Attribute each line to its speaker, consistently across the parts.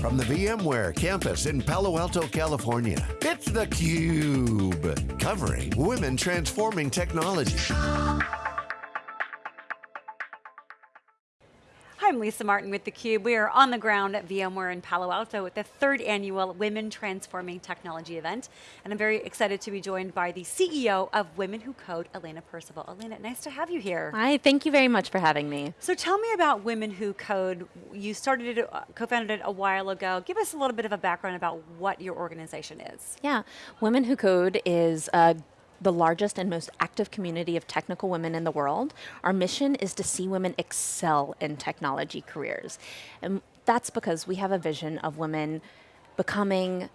Speaker 1: From the VMware campus in Palo Alto, California, it's theCUBE. Covering Women Transforming Technology.
Speaker 2: I'm Lisa Martin with theCUBE. We are on the ground at VMware in Palo Alto at the third annual Women Transforming Technology event. And I'm very excited to be joined by the CEO of Women Who Code, Alaina Percival. Alaina, nice to have you here.
Speaker 3: Hi, thank you very much for having me.
Speaker 2: So tell me about Women Who Code. You started it, uh, co-founded it a while ago. Give us a little bit of a background about what your organization is.
Speaker 3: Yeah, Women Who Code is a the largest and most active community of technical women in the world. Our mission is to see women excel in technology careers. And that's because we have a vision of women becoming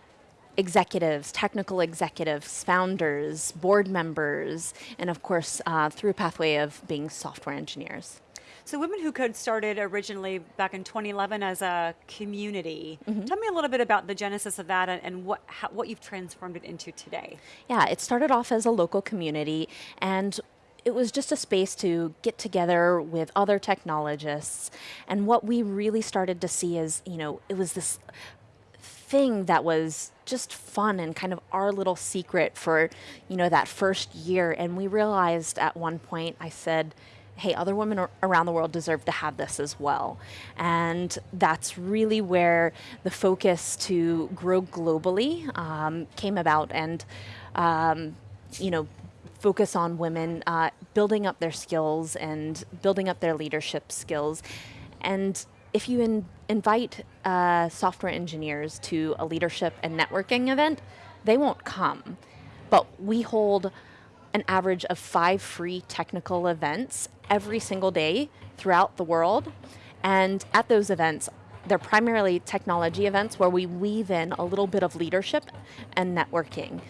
Speaker 3: executives, technical executives, founders, board members, and of course, uh, through a pathway of being software engineers.
Speaker 2: So Women Who Code started originally back in 2011 as a community. Mm -hmm. Tell me a little bit about the genesis of that and, and what, how, what you've transformed it into today.
Speaker 3: Yeah, it started off as a local community and it was just a space to get together with other technologists. And what we really started to see is, you know, it was this thing that was just fun and kind of our little secret for, you know, that first year. And we realized at one point, I said, hey, other women around the world deserve to have this as well. And that's really where the focus to grow globally um, came about and, um, you know, focus on women uh, building up their skills and building up their leadership skills. And if you in invite uh, software engineers to a leadership and networking event, they won't come. But we hold an average of five free technical events every single day throughout the world. And at those events, they're primarily technology events where we weave in a little bit of leadership and networking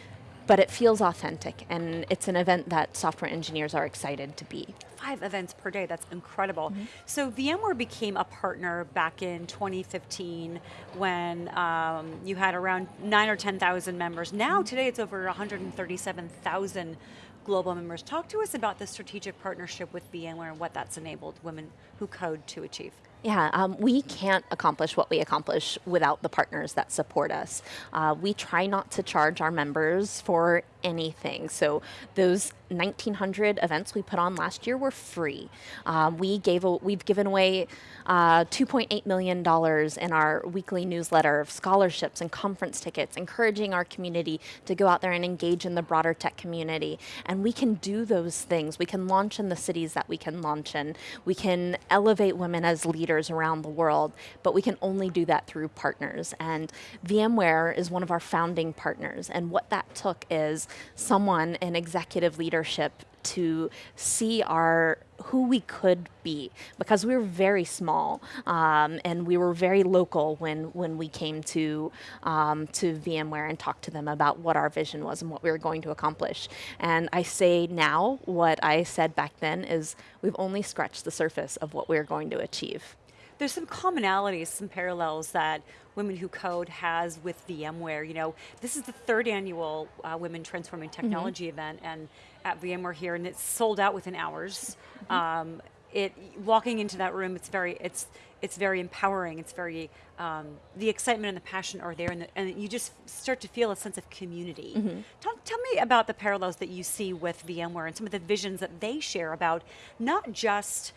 Speaker 3: but it feels authentic and it's an event that software engineers are excited to be.
Speaker 2: Five events per day, that's incredible. Mm -hmm. So VMware became a partner back in 2015 when um, you had around nine or 10,000 members. Now, mm -hmm. today it's over 137,000 global members. Talk to us about the strategic partnership with VMware and what that's enabled women who code to achieve.
Speaker 3: Yeah, um, we can't accomplish what we accomplish without the partners that support us. Uh, we try not to charge our members for anything. So those 1,900 events we put on last year were free. Um, we gave a, we've given away uh, $2.8 million in our weekly newsletter of scholarships and conference tickets, encouraging our community to go out there and engage in the broader tech community. And we can do those things. We can launch in the cities that we can launch in. We can elevate women as leaders around the world, but we can only do that through partners. And VMware is one of our founding partners. And what that took is someone in executive leadership to see our who we could be because we were very small um, and we were very local when when we came to um, to VMware and talked to them about what our vision was and what we were going to accomplish. And I say now what I said back then is we've only scratched the surface of what we're going to achieve.
Speaker 2: There's some commonalities, some parallels that Women Who Code has with VMware. You know, this is the third annual uh, Women Transforming mm-hmm. Technology mm -hmm. event and at VMware here, and it's sold out within hours. Mm -hmm. um, it walking into that room, it's very it's it's very empowering. It's very um, the excitement and the passion are there, and, the, and you just start to feel a sense of community. Mm -hmm. Talk, tell me about the parallels that you see with VMware and some of the visions that they share about not just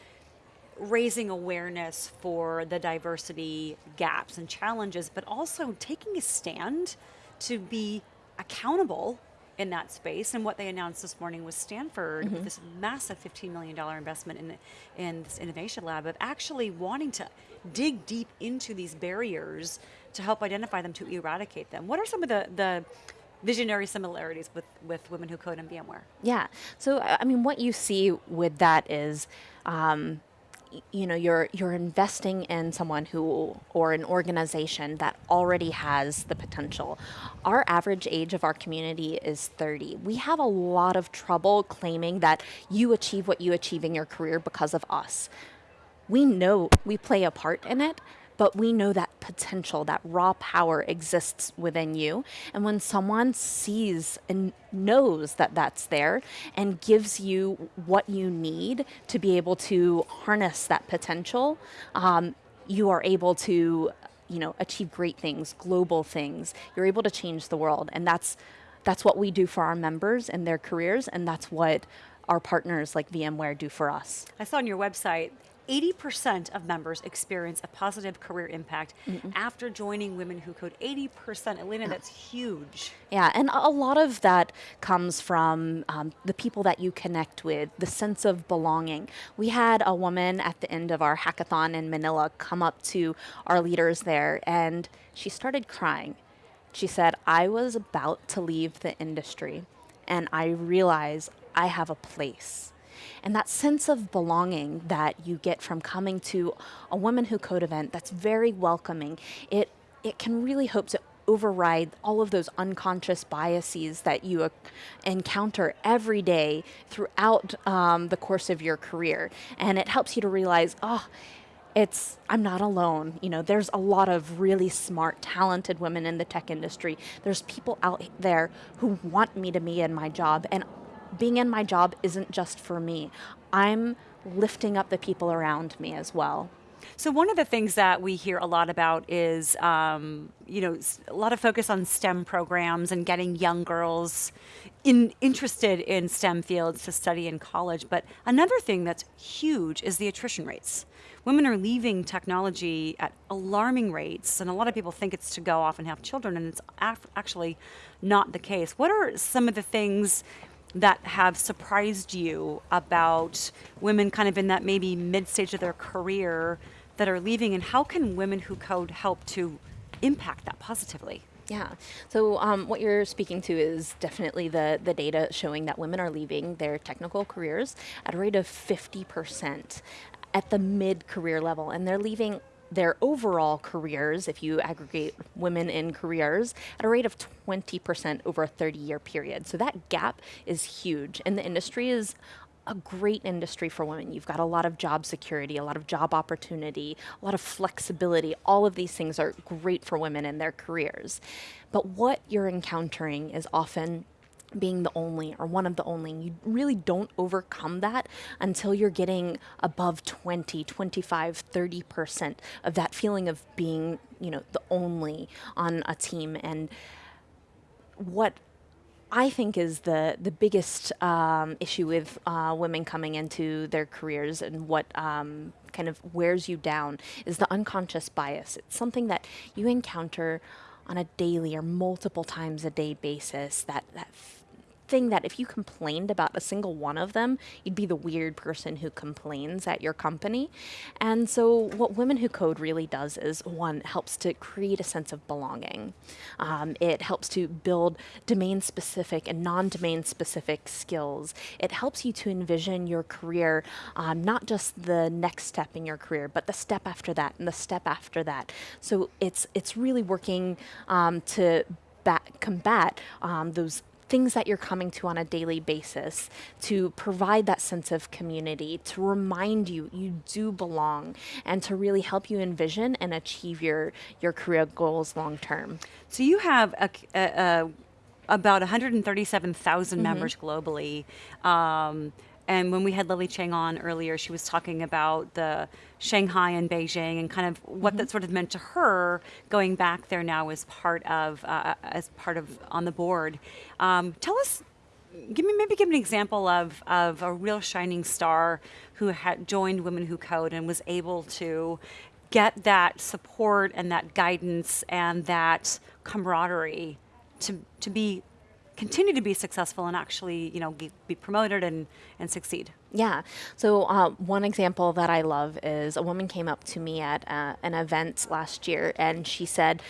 Speaker 2: raising awareness for the diversity gaps and challenges, but also taking a stand to be accountable in that space. And what they announced this morning was Stanford, mm -hmm. this massive $15 million investment in, in this innovation lab of actually wanting to dig deep into these barriers to help identify them, to eradicate them. What are some of the, the visionary similarities with, with Women Who Code and VMware?
Speaker 3: Yeah, so I mean, what you see with that is, um, you know you're you're investing in someone who or an organization that already has the potential. Our average age of our community is 30 we have a lot of trouble claiming that you achieve what you achieve in your career because of us. We know we play a part in it but we know that potential, that raw power exists within you. And when someone sees and knows that that's there and gives you what you need to be able to harness that potential, um, you are able to you know, achieve great things, global things. You're able to change the world, and that's that's what we do for our members and their careers, and that's what our partners like VMware do for us.
Speaker 2: I saw on your website 80% of members experience a positive career impact mm after joining Women Who Code. 80%, Alaina, yeah. that's huge.
Speaker 3: Yeah, and a lot of that comes from um, the people that you connect with, the sense of belonging. We had a woman at the end of our hackathon in Manila come up to our leaders there, and she started crying. She said, I was about to leave the industry, and I realized I have a place and that sense of belonging that you get from coming to a Women Who Code event that's very welcoming, it, it can really hope to override all of those unconscious biases that you encounter every day throughout um, the course of your career. And it helps you to realize, oh, it's I'm not alone. You know, there's a lot of really smart, talented women in the tech industry. There's people out there who want me to be in my job, and being in my job isn't just for me. I'm lifting up the people around me as well.
Speaker 2: So one of the things that we hear a lot about is, um, you know, a lot of focus on STEM programs and getting young girls in, interested in STEM fields to study in college. But another thing that's huge is the attrition rates. Women are leaving technology at alarming rates, and a lot of people think it's to go off and have children, and it's actually not the case. What are some of the things that have surprised you about women kind of in that maybe mid stage of their career that are leaving and how can women who code help to impact that positively?
Speaker 3: Yeah. So um, what you're speaking to is definitely the the data showing that women are leaving their technical careers at a rate of 50% at the mid career level, and they're leaving their overall careers, if you aggregate women in careers, at a rate of 20% over a 30 year period. So that gap is huge. And the industry is a great industry for women. You've got a lot of job security, a lot of job opportunity, a lot of flexibility. All of these things are great for women in their careers. But what you're encountering is often being the only or one of the only. You really don't overcome that until you're getting above 20, 25, 30% of that feeling of being, you know, the only on a team. And what I think is the the biggest um, issue with uh, women coming into their careers and what um, kind of wears you down is the unconscious bias. It's something that you encounter on a daily or multiple times a day basis that that thing that if you complained about a single one of them, you'd be the weird person who complains at your company. And so, what Women Who Code really does is one, helps to create a sense of belonging. Um, it helps to build domain specific and non domain specific skills. It helps you to envision your career, um, not just the next step in your career, but the step after that and the step after that. So, it's, it's really working um, to combat um, those things that you're coming to on a daily basis to provide that sense of community, to remind you you do belong, and to really help you envision and achieve your, your career goals long term.
Speaker 2: So you have a, a, a about 137,000 mm-hmm. members globally. Um, and when we had Lily Cheng on earlier, she was talking about the Shanghai and Beijing and kind of what mm-hmm. that sort of meant to her going back there now as part of uh, as part of on the board. Um, tell us, give me maybe give me an example of of a real shining star who had joined Women Who Code and was able to get that support and that guidance and that camaraderie to to be continue to be successful and actually, you know, be promoted and, and succeed.
Speaker 3: Yeah. So uh, one example that I love is a woman came up to me at uh, an event last year and she said,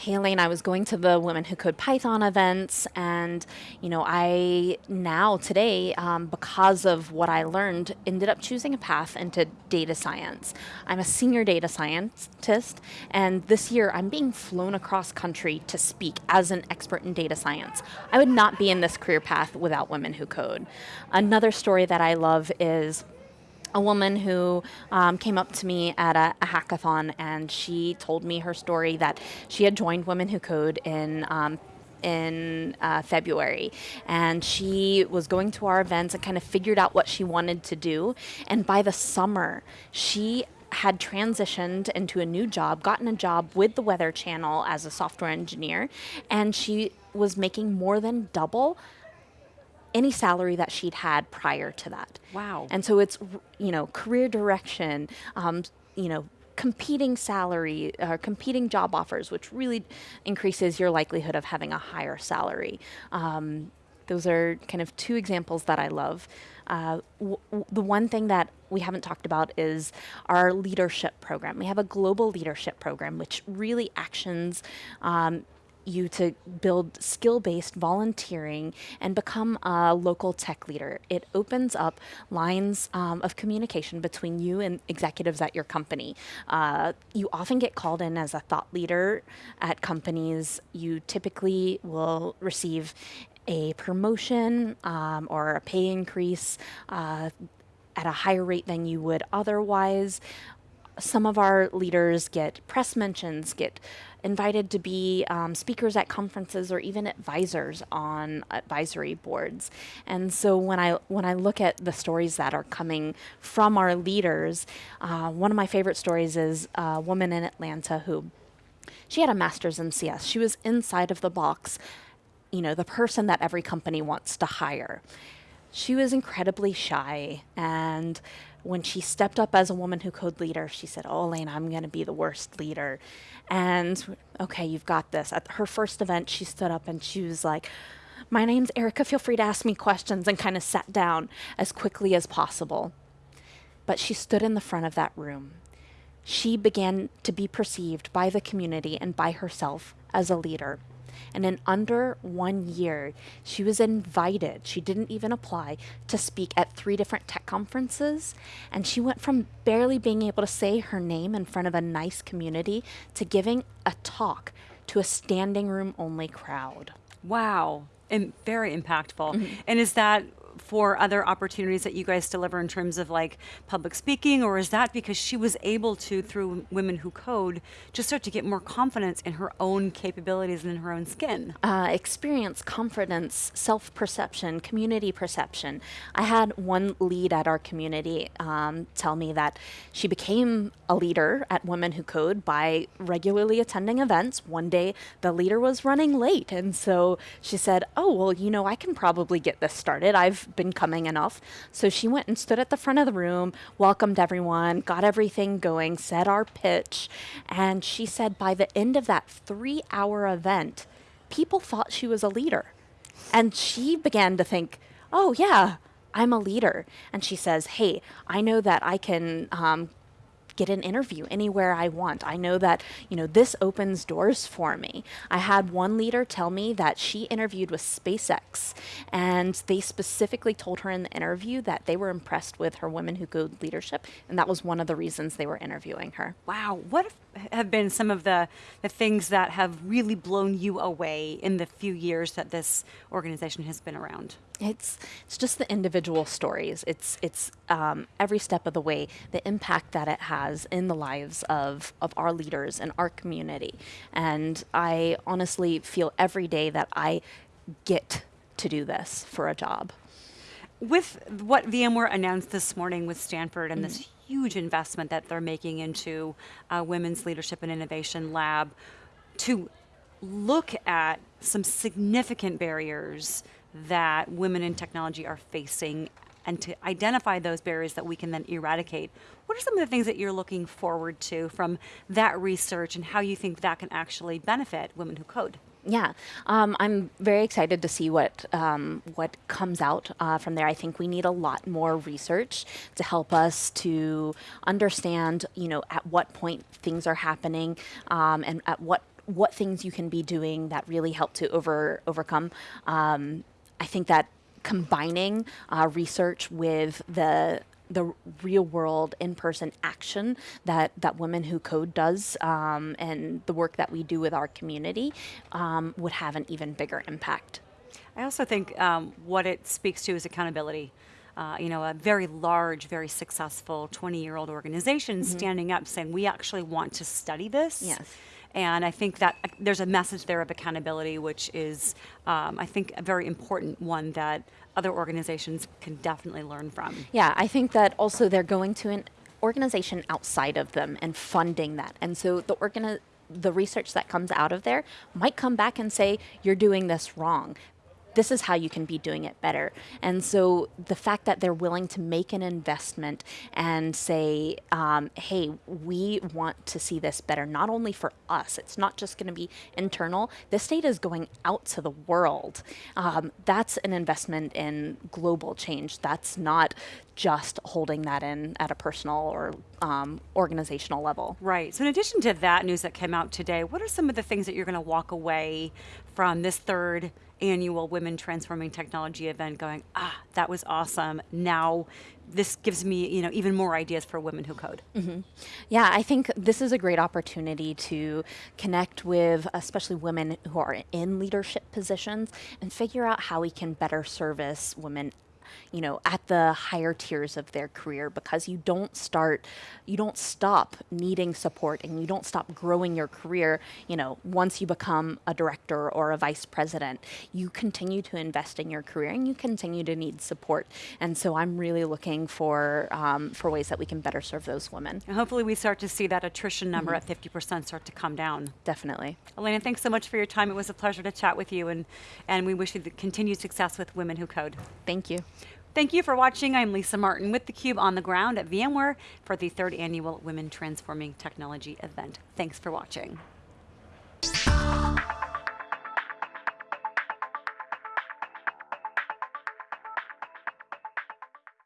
Speaker 3: hey Elaine, I was going to the Women Who Code Python events, and you know, I now today, um, because of what I learned, ended up choosing a path into data science. I'm a senior data scientist, and this year I'm being flown across country to speak as an expert in data science. I would not be in this career path without Women Who Code. Another story that I love is a woman who um, came up to me at a, a, hackathon and she told me her story that she had joined Women Who Code in um, in uh, February, and she was going to our events and kind of figured out what she wanted to do. And by the summer, she had transitioned into a new job, gotten a job with the Weather Channel as a software engineer, and she was making more than double any salary that she'd had prior to that.
Speaker 2: Wow.
Speaker 3: And so it's, you know, career direction, um, you know, competing salary, uh, competing job offers, which really increases your likelihood of having a higher salary. Um, those are kind of two examples that I love. Uh, the one thing that we haven't talked about is our leadership program. We have a global leadership program, which really actions um, you to build skill based volunteering and become a local tech leader. It opens up lines um, of communication between you and executives at your company. Uh, you often get called in as a thought leader at companies. You typically will receive a promotion um, or a pay increase. Uh, at a higher rate than you would otherwise some of our leaders get press mentions, get invited to be um, speakers at conferences or even advisors on advisory boards. And so when I when I look at the stories that are coming from our leaders, uh, one of my favorite stories is a woman in Atlanta who she had a master's in CS. She was inside of the box, you know, the person that every company wants to hire. She was incredibly shy and when she stepped up as a woman who code leader, she said, Oh, Elaine, I'm going to be the worst leader. And okay, you've got this. At her first event, she stood up and she was like, My name's Erica. Feel free to ask me questions and kind of sat down as quickly as possible. But she stood in the front of that room. She began to be perceived by the community and by herself as a leader. And in under one year, she was invited, she didn't even apply, to speak at three different tech conferences. And she went from barely being able to say her name in front of a nice community to giving a talk to a standing room only crowd.
Speaker 2: Wow. And very impactful. Mm-hmm. And is that for other opportunities that you guys deliver in terms of like public speaking, or is that because she was able to, through Women Who Code, just start to get more confidence in her own capabilities and in her own skin?
Speaker 3: Uh, experience, confidence, self perception, community perception. I had one lead at our community um, tell me that she became a leader at Women Who Code by regularly attending events. One day the leader was running late, and so she said, Oh, well, you know, I can probably get this started. I've been coming enough. So she went and stood at the front of the room, welcomed everyone, got everything going, said our pitch. And she said by the end of that three hour event, people thought she was a leader. And she began to think, oh, yeah, I'm a leader. And she says, hey, I know that I can um, get an interview anywhere I want. I know that, you know, this opens doors for me. I had one leader tell me that she interviewed with SpaceX and they specifically told her in the interview that they were impressed with her women who code leadership and that was one of the reasons they were interviewing her.
Speaker 2: Wow. What have been some of the, the things that have really blown you away in the few years that this organization has been around?
Speaker 3: It's it's just the individual stories. It's it's um, every step of the way the impact that it has in the lives of of our leaders and our community. And I honestly feel every day that I get to do this for a job.
Speaker 2: With what VMware announced this morning with Stanford and mm-hmm. this huge investment that they're making into uh, Women's Leadership and Innovation Lab, to look at some significant barriers that women in technology are facing and to identify those barriers that we can then eradicate. What are some of the things that you're looking forward to from that research and how you think that can actually benefit women who code?
Speaker 3: Yeah, um, I'm very excited to see what um, what comes out uh, from there. I think we need a lot more research to help us to understand, you know, at what point things are happening um, and at what what things you can be doing that really help to over overcome um, I think that combining uh, research with the the real world in person action that, that Women Who Code does um, and the work that we do with our community um, would have an even bigger impact.
Speaker 2: I also think um, what it speaks to is accountability. Uh, you know, a very large, very successful 20 year old organization mm-hmm. standing up saying, we actually want to study this.
Speaker 3: Yes
Speaker 2: and I think that uh, there's a message there of accountability, which is, um, I think, a very important one that other organizations can definitely learn from.
Speaker 3: Yeah, I think that also they're going to an organization outside of them and funding that. And so the organi- the research that comes out of there might come back and say you're doing this wrong this is how you can be doing it better. And so the fact that they're willing to make an investment and say, um, hey, we want to see this better, not only for us, it's not just going to be internal, this data is going out to the world. Um, that's an investment in global change. That's not just holding that in at a personal or um, organizational level.
Speaker 2: Right. So, in addition to that news that came out today, what are some of the things that you're going to walk away from this third annual Women Transforming Technology event going, ah, that was awesome. Now this gives me, you know, even more ideas for women who code.
Speaker 3: Mm-hmm. Yeah, I think this is a great opportunity to connect with especially women who are in leadership positions and figure out how we can better service women you know, at the higher tiers of their career because you don't start, you don't stop needing support and you don't stop growing your career, you know, once you become a director or a vice president. You continue to invest in your career and you continue to need support. And so I'm really looking for, um, for ways that we can better serve those women.
Speaker 2: And hopefully we start to see that attrition number mm-hmm. at 50% start to come down.
Speaker 3: Definitely.
Speaker 2: Alaina, thanks so much for your time. It was a pleasure to chat with you and, and we wish you the continued success with Women Who Code.
Speaker 3: Thank you.
Speaker 2: Thank you for watching. I'm Lisa Martin with theCUBE on the ground at VMware for the third annual Women Transforming Technology event. Thanks for watching.